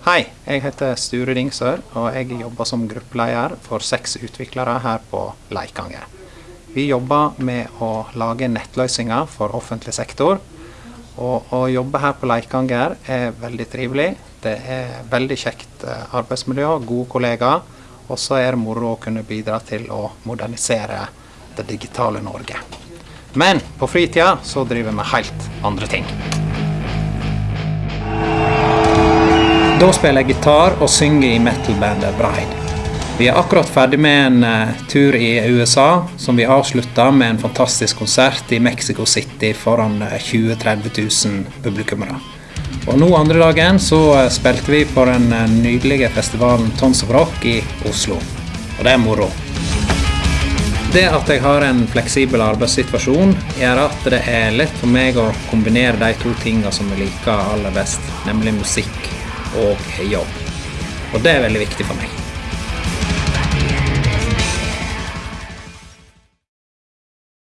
Hei, jeg heter Sture Dingsør, og jeg jobber som gruppeleder for seks utviklere her på Leikanger. Vi jobber med å lage nettløsninger for offentlig sektor. Og å jobbe her på Leikanger er veldig trivelig. Det er veldig kjekt eh, arbeidsmiljø, gode kollegaer. Og så er det moro å kunne bidra til å modernisere det digitale Norge. Men på fritida så driver vi helt andre ting. Da spiller jeg gitar og synger i metal-bandet Bride. Vi er akkurat ferdig med en uh, tur i USA, som vi avslutta med en fantastisk konsert i Mexico City foran uh, 20 000-30 000 publikummere. Og nå andre dagen så uh, spilte vi på den nydelige festivalen Tons of Rock i Oslo. Og det er moro. Det at jeg har en fleksibel arbeidssituasjon, gjør at det er lett for meg å kombinere de to tingene som jeg liker aller best, nemlig musikk og jobb. Og det er veldig viktig for meg.